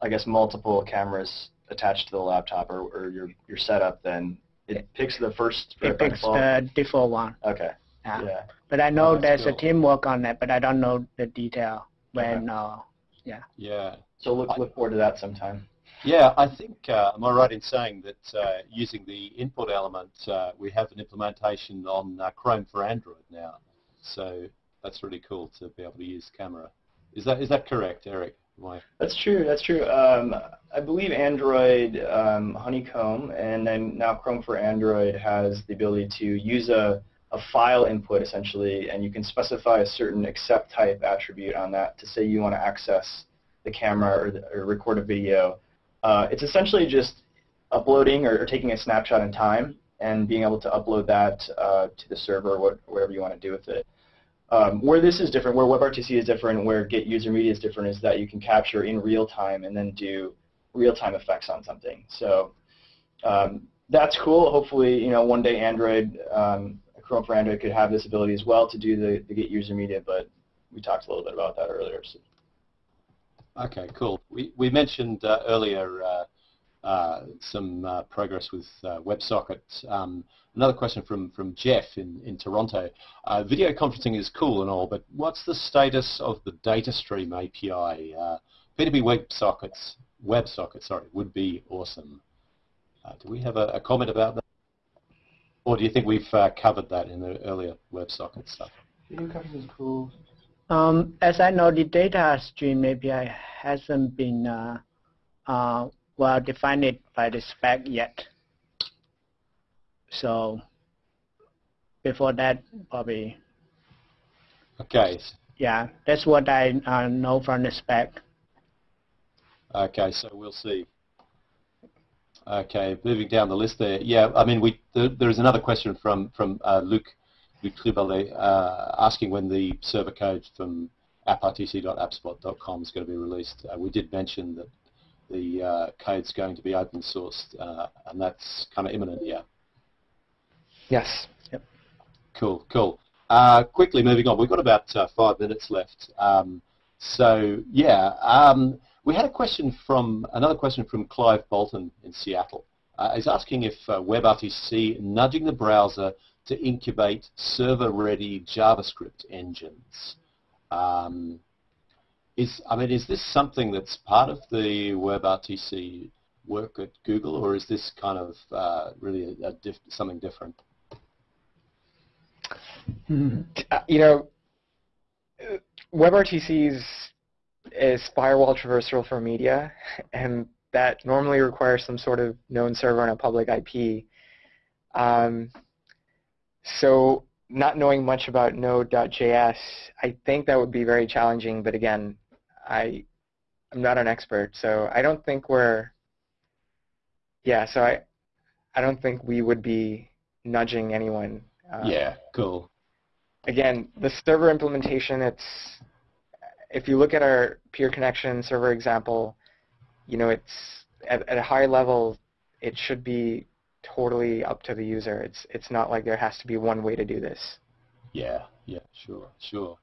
I guess, multiple cameras attached to the laptop or, or your your setup, then it picks the first. It picks default. the default one. Okay. Yeah. yeah. But I know oh, there's cool. a teamwork on that, but I don't know the detail when. Okay. Uh, yeah. Yeah. So look look forward to that sometime. Yeah, I think, uh, am I right in saying that uh, using the input element, uh, we have an implementation on uh, Chrome for Android now. So that's really cool to be able to use camera. Is that is that correct, Eric? Why? That's true. That's true. Um, I believe Android um, Honeycomb and then now Chrome for Android has the ability to use a, a file input essentially, and you can specify a certain accept type attribute on that to say you want to access the camera or, the, or record a video. Uh, it's essentially just uploading or, or, taking a snapshot in time and being able to upload that uh, to the server or whatever you want to do with it. Um, where this is different, where WebRTC is different, where Get User Media is different, is that you can capture in real time and then do real-time effects on something. So um, that's cool. Hopefully, you know, one day Android, um, Chrome for Android could have this ability as well to do the, the Get User Media, but we talked a little bit about that earlier. So. Okay, cool. We, we mentioned uh, earlier uh, uh, some uh, progress with uh, WebSocket. Um, another question from, from Jeff in, in Toronto. Uh, video conferencing is cool and all, but what's the status of the DataStream API? Uh, P2P WebSockets, WebSocket, sorry, would be awesome. Do we have a, a, comment about that? Or do you think we've covered that in the earlier WebSocket stuff? Video conferencing is cool. Um, as I know, the data stream API hasn't been uh, uh, well defined by the spec yet. So before that, probably, Okay. yeah, that's what I uh, know from the spec. Okay, so we'll see. Okay, moving down the list there. Yeah, I mean, we there, there's another question from from uh, Luc Luc Tribalet, uh, asking when the server code from apprtc.appspot.com is going to be released. Uh, we did mention that the uh, code's going to be open sourced, uh, and that's kind of imminent. Yeah. Yes. Yep. Cool, cool. Uh, quickly moving on, we've got about uh, five minutes left. Um, so yeah, um, we had a question from another question from Clive Bolton in Seattle. Uh, he's asking if uh, WebRTC nudging the browser to incubate server-ready JavaScript engines. Um, is I mean, is this something that's part of the WebRTC work at Google, or is this kind of uh, really a, a diff something different? Uh, you know, uh, WebRTC's is firewall traversal for media, and that normally requires some sort of known server on a public IP. Um, so not knowing much about Node.js, I think that would be very challenging, but again, I, I'm not an expert, so I don't think we're, yeah, so I, I don't think we would be nudging anyone. uh, yeah, cool. again, the server implementation, it's if you look at our peer connection server example, you know, it's at, at a high level, it should be totally up to the user. It's it's not like there has to be one way to do this. Yeah, yeah, sure, sure.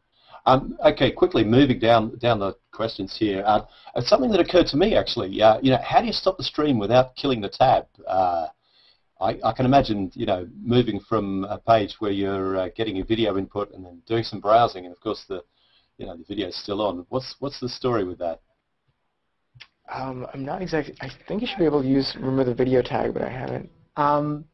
Um, okay, quickly moving down down the questions here. Uh, uh, something that occurred to me actually. Uh, you know, how do you stop the stream without killing the tab? Uh, I, I can imagine, you know, moving from a page where you're uh, getting a video input and then doing some browsing, and of course the, you know, the video is still on. What's what's the story with that? Um, I'm not exactly. I think you should be able to use remove the video tag, but I haven't. Um,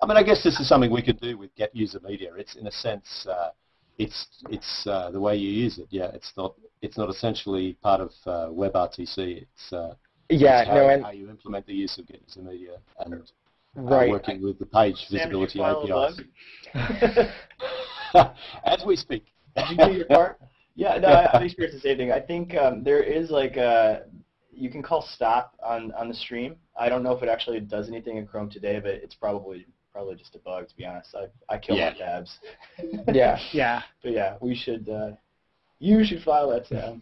I mean, I guess this is something we could do with Get User Media. It's in a sense, uh, it's it's uh, the way you use it. Yeah, it's not it's not essentially part of uh, WebRTC. It's uh, Yeah, it's how, no, and how you implement the use of Get User Media and uh, right. working with the page Sam, did you visibility file APIs. [laughs] bug? [laughs] As we speak. Did you do your part? [laughs] Yeah, no, I, I've experienced the same thing. I think um, there is like a, you can call stop on, on the stream. I don't know if it actually does anything in Chrome today, but it's probably probably just a bug to be honest. I, I kill Yeah. my tabs. [laughs] Yeah. yeah. But yeah, we should, uh, you should file that Sam,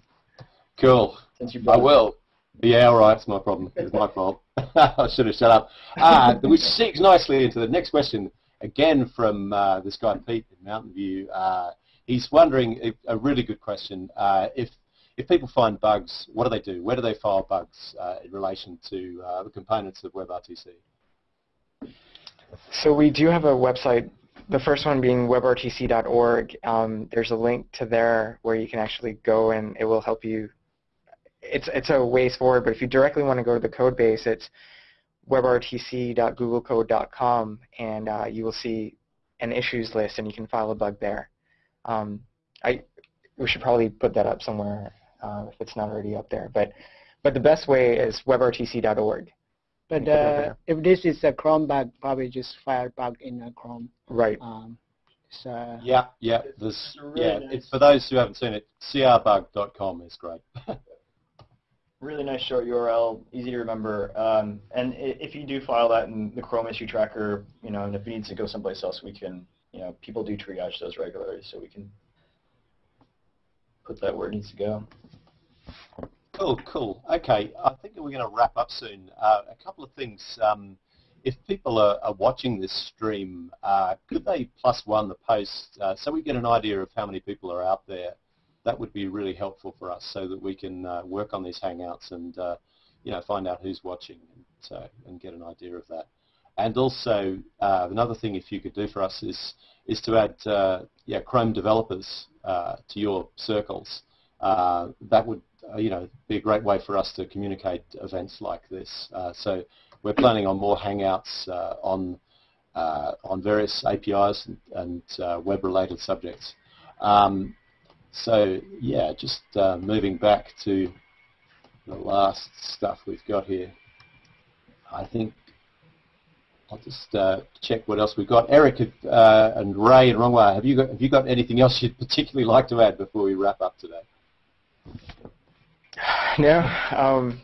Cool. since you I brought it up. will. Yeah, all right. It's my problem. It's my fault. I should have shut up. Ah, which segues nicely into the next question, again from uh, this guy Pete in Mountain View. Uh, he's wondering, if, a really good question, uh, if if people find bugs, what do they do? Where do they file bugs uh, in relation to uh, the components of WebRTC? So we do have a website, the first one being webrtc.org. Um, there's a link to there where you can actually go and it will help you. It's, it's a ways forward, but if you directly want to go to the code base, it's webrtc.googlecode.com and uh, you will see an issues list and you can file a bug there. Um, I, we should probably put that up somewhere uh, if it's not already up there. But, but the best way is webrtc.org. But You can open uh, if this is a Chrome bug, probably just file bug in a Chrome. Right. Um, so Yeah, yeah. There's, It's a really yeah. nice- It's, for those who haven't seen it, crbug.com is great. [laughs] Really nice short URL, easy to remember. Um, and if you do file that in the Chrome issue tracker, you know, and if it needs to go someplace else, we can, you know, people do triage those regularly, so we can put that where it needs to go. Cool, cool. Okay, I think we're going to wrap up soon. Uh, a couple of things. Um, if people are, are watching this stream, uh, could they plus one the post uh, so we get an idea of how many people are out there? That would be really helpful for us so that we can uh, work on these Hangouts and uh, you know find out who's watching and, so, and get an idea of that. And also uh, another thing if you could do for us is is to add uh, yeah Chrome developers uh, to your circles. Uh, that would uh, you know, be a great way for us to communicate events like this. Uh, so we're planning on more hangouts uh, on uh, on various APIs and, and uh, web-related subjects. Um, so yeah, just uh, moving back to the last stuff we've got here. I think I'll just uh, check what else we've got. Eric uh, and Ray and Ronghua, have you got have you got anything else you'd particularly like to add before we wrap up today? [sighs] No. Um,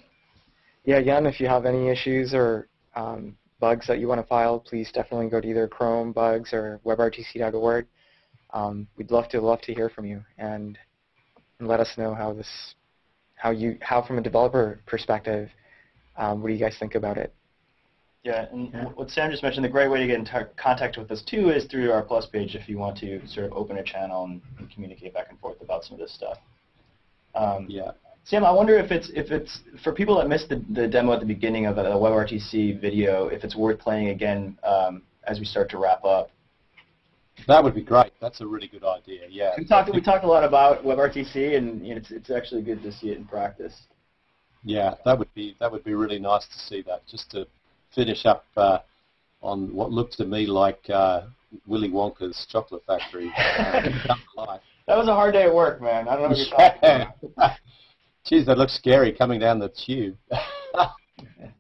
yeah, again, if you have any issues or um, bugs that you want to file, please definitely go to either Chrome bugs or webrtc.org. Um, we'd love to love to hear from you and, and let us know how this, how you, how from a developer perspective, um, what do you guys think about it? Yeah, and Yeah. what Sam just mentioned, the great way to get in tar- contact with us too is through our Plus page if you want to sort of open a channel and, and communicate back and forth about some of this stuff. Um, Yeah. Sam, I wonder if it's if it's for people that missed the, the demo at the beginning of the WebRTC video, if it's worth playing again um, as we start to wrap up. That would be great. That's a really good idea. Yeah. We talked we talked a lot about WebRTC, and it's it's actually good to see it in practice. Yeah, that would be that would be really nice to see that. Just to finish up uh, on what looked to me like uh, Willy Wonka's chocolate factory. uh, come to life. That was a hard day at work, man. I don't know what you're talking about. [laughs] Geez, that looks scary coming down the tube. [laughs]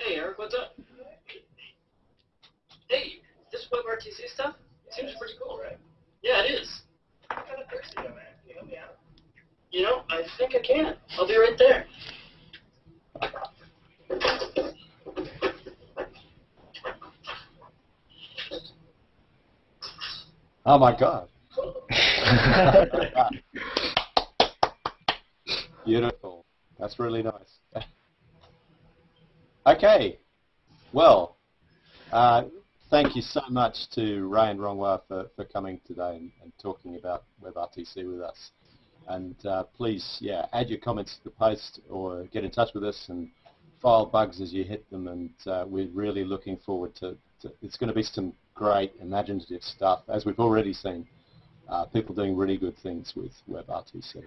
Hey, Eric, what's up? Hey, this WebRTC stuff seems pretty cool, right? Yeah, it is. I'm kind of thirsty, though, man. Can you help me out? You know, I think I can. I'll be right there. oh my God. [laughs] Beautiful. That's really nice. Okay. Well, uh, thank you so much to Ray and Ronghua for, for coming today and, and talking about WebRTC with us. And uh, please, yeah, add your comments to the post or get in touch with us and file bugs as you hit them. And uh, we're really looking forward to, to, it's going to be some great imaginative stuff, as we've already seen. Uh, people doing really good things with WebRTC.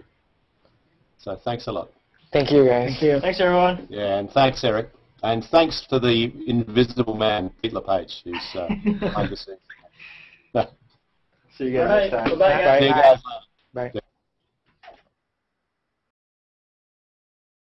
So thanks a lot. Thank you, guys. Thank you. Thanks, everyone. Yeah, and thanks, Eric. And thanks to the invisible man, Pete LePage, who's uh, behind the scenes. See you guys All right, next time. bye-bye, guys. See you guys later. Bye.